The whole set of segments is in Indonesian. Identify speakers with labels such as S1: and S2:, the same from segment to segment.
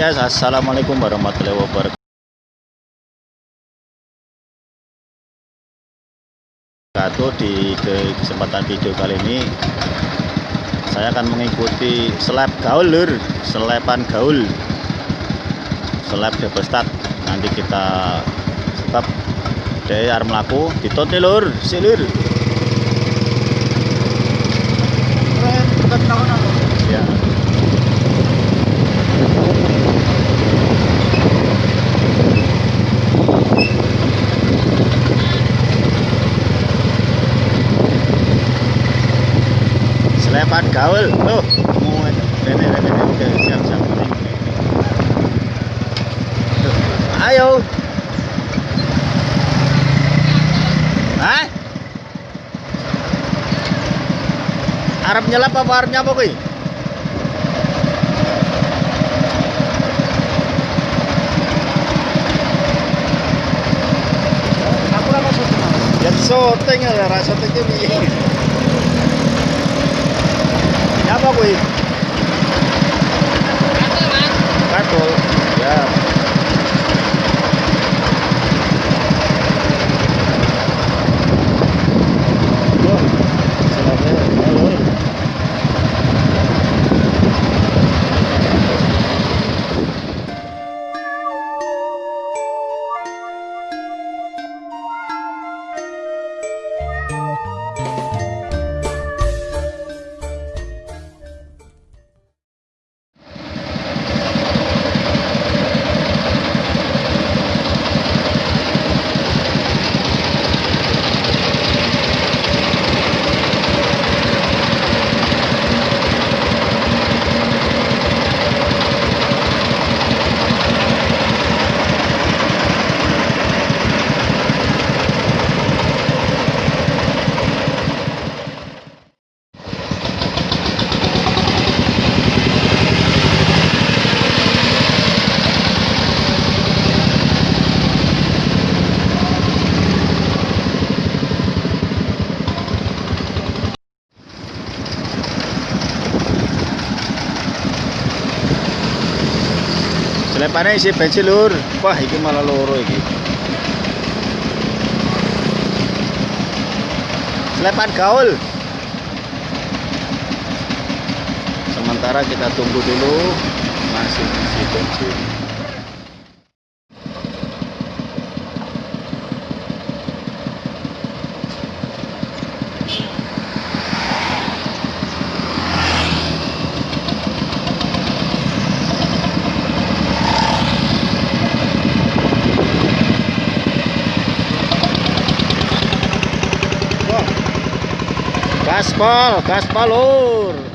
S1: guys, assalamualaikum warahmatullahi wabarakatuh. Di kesempatan video kali ini saya akan mengikuti seleb gaul lur, selepan gaul, seleb double stack. Nanti kita sebab dari arm laku ditonte lur, silur. Ya. Selepan gaul. Tuh, mau rene rene siap siap. Ayo. Hah? Arab nyelap apa arep nyapa kuwi?
S2: Aku ora
S1: Ya syuting ya, ra syuting ki piye? Nyapa Selepane isi bensin lur. Wah, iki malah loro iki. Selepan gaul. Sementara kita tunggu dulu masih isi bensin. Gaspol, gaspol lur.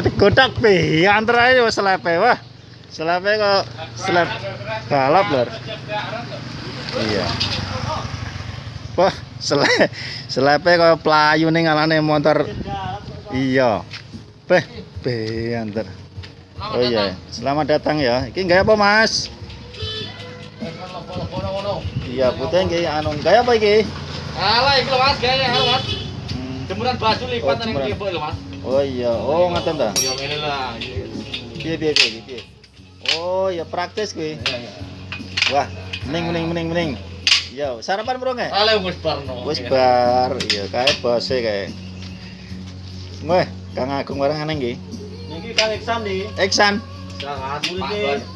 S1: Lah digodak pi, antar aja wis selepe wah. Selepe kok selep balap lur. Iya. Wah, sele selepe kok playu ning ngalane motor. Iya. Beh, be antar. Oh iya, selamat datang ya. Iki gaya apa, Mas? Iya, putih nggih anu gaya apa iki?
S2: Alah iki lho Mas, gaya Mas.
S1: Hmm.
S2: Jemuran baju lipat
S1: jemuran.
S2: kebo lho Mas.
S1: Oh iya, oh ngaten ta.
S2: Ya ngene lah.
S1: Piye piye piye piye. Oh, ya praktis kuwi. Wah, mending mending mending mending. Yo, sarapan bro nggak?
S2: Alah wis barno.
S1: Wis bar, iya kae bose kae. Weh, Kang Agung barang aneh nggih.
S2: Niki Kang Iksan iki.
S1: Eksan.
S2: Sangat iki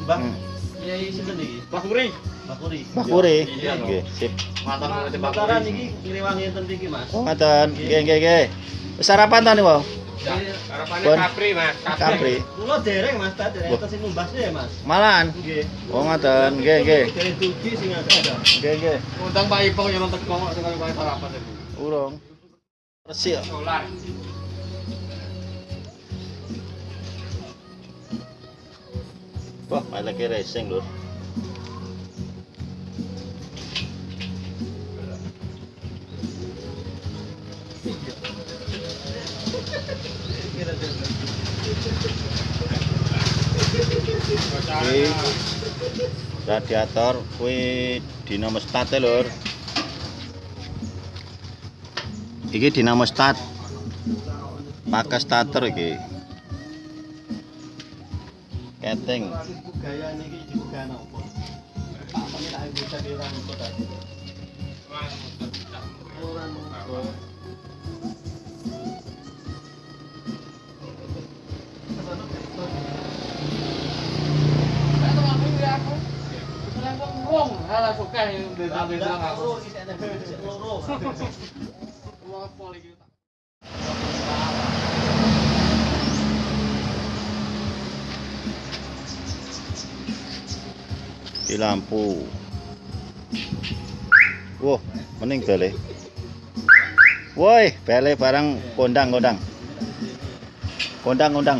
S2: Mbak
S1: Hmm.
S2: Kiai sinten iki? Pak Puri. Pak Puri.
S1: Mbah.
S2: Iya,
S1: Nggih, sip.
S2: Puri. iki ngriwangi enten iki Mas.
S1: Oh, ngaten. Nggih nggih nggih. Wis sarapan ta niku?
S3: Harapannya. Capri, Mas.
S1: Capri.
S2: Kula dereng Mas, tak dereng enten sing numbasnya ya Mas.
S1: Malan.
S2: Nggih.
S1: Oh ngoten, nggih nggih.
S2: Dereng dugi sing ada.
S1: Nggih nggih.
S3: Undang Pak Ipong yang nonton kongok dengan Pak sarapan itu.
S1: Urung. Resik.
S3: Solar.
S1: Wah, lagi racing lur. iki radiator kuwi dinamo start e, lur. Iki dinamo start. Pakai starter iki. Keting.
S2: Gaya niki juga napa. Tak menawi bisa dirang kok tadi. Wah,
S1: di lampu wah mending bele woi bele barang kondang kondang kondang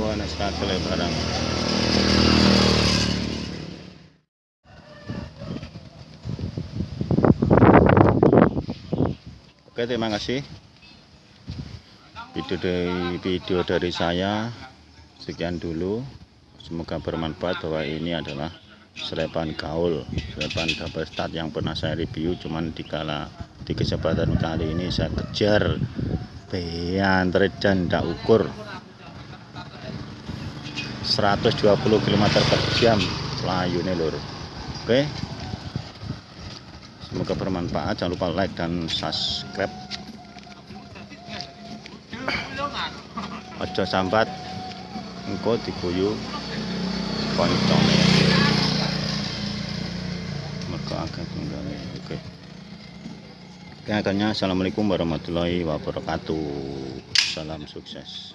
S1: wah barang. Oke terima kasih. Video dari video dari saya sekian dulu semoga bermanfaat bahwa ini adalah selepan gaul selepan double start yang pernah saya review. Cuman dikala di kesempatan kali ini saya kejar beantre dan tidak ukur. 120 km per jam layune lur. Oke. Semoga bermanfaat. Jangan lupa like dan subscribe. Ojo sambat. Engko diguyu koncone mergo agak tunggale oke. Oke, akhirnya assalamualaikum warahmatullahi wabarakatuh. Salam sukses